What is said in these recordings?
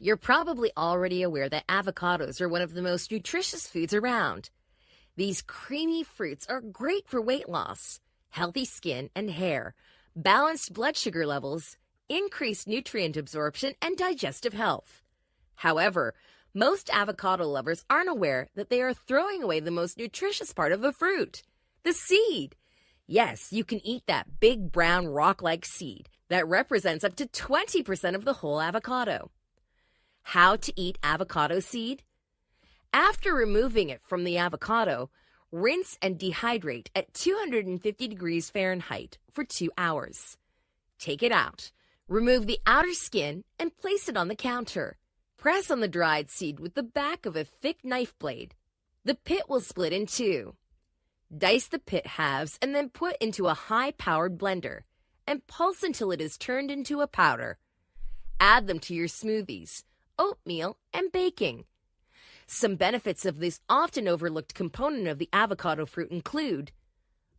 You're probably already aware that avocados are one of the most nutritious foods around. These creamy fruits are great for weight loss, healthy skin and hair, balanced blood sugar levels, increased nutrient absorption, and digestive health. However, most avocado lovers aren't aware that they are throwing away the most nutritious part of the fruit the seed. Yes, you can eat that big brown rock like seed that represents up to 20% of the whole avocado. How to eat avocado seed? After removing it from the avocado, rinse and dehydrate at 250 degrees Fahrenheit for two hours. Take it out, remove the outer skin, and place it on the counter. Press on the dried seed with the back of a thick knife blade. The pit will split in two. Dice the pit halves and then put into a high powered blender and pulse until it is turned into a powder. Add them to your smoothies oatmeal, and baking. Some benefits of this often overlooked component of the avocado fruit include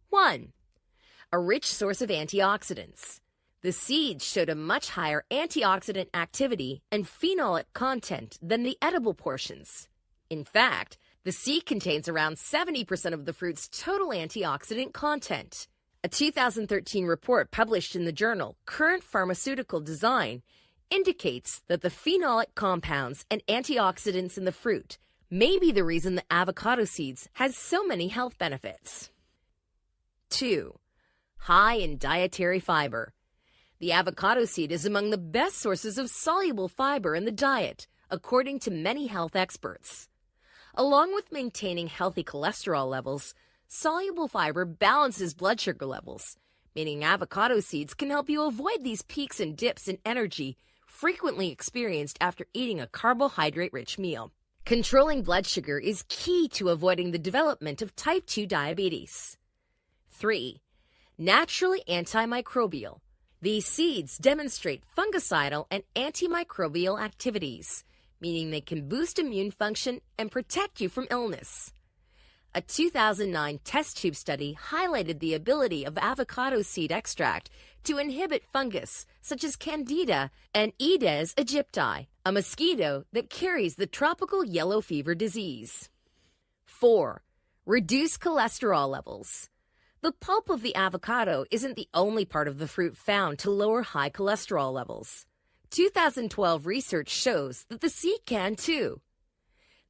1. A rich source of antioxidants. The seeds showed a much higher antioxidant activity and phenolic content than the edible portions. In fact, the seed contains around 70% of the fruit's total antioxidant content. A 2013 report published in the journal Current Pharmaceutical Design indicates that the phenolic compounds and antioxidants in the fruit may be the reason the avocado seeds has so many health benefits. 2. High in dietary fiber. The avocado seed is among the best sources of soluble fiber in the diet, according to many health experts. Along with maintaining healthy cholesterol levels, soluble fiber balances blood sugar levels, meaning avocado seeds can help you avoid these peaks and dips in energy frequently experienced after eating a carbohydrate rich meal. Controlling blood sugar is key to avoiding the development of type 2 diabetes. 3. Naturally antimicrobial. These seeds demonstrate fungicidal and antimicrobial activities, meaning they can boost immune function and protect you from illness. A 2009 test tube study highlighted the ability of avocado seed extract to inhibit fungus such as Candida and Aedes aegypti, a mosquito that carries the tropical yellow fever disease. 4. Reduce cholesterol levels. The pulp of the avocado isn't the only part of the fruit found to lower high cholesterol levels. 2012 research shows that the seed can too.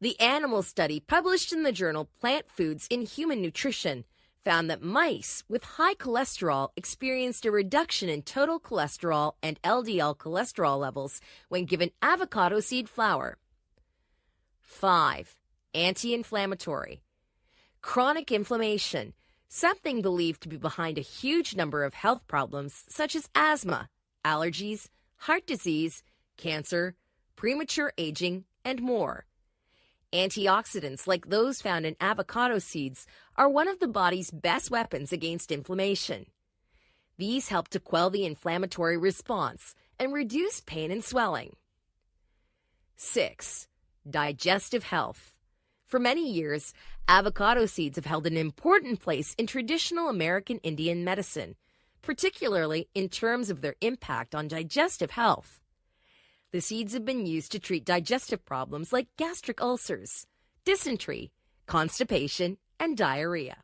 The animal study published in the journal Plant Foods in Human Nutrition found that mice with high cholesterol experienced a reduction in total cholesterol and LDL cholesterol levels when given avocado seed flour. 5. Anti inflammatory. Chronic inflammation, something believed to be behind a huge number of health problems such as asthma, allergies, heart disease, cancer, premature aging, and more. Antioxidants, like those found in avocado seeds, are one of the body's best weapons against inflammation. These help to quell the inflammatory response and reduce pain and swelling. 6. Digestive health. For many years, avocado seeds have held an important place in traditional American Indian medicine, particularly in terms of their impact on digestive health. The seeds have been used to treat digestive problems like gastric ulcers, dysentery, constipation, and diarrhea.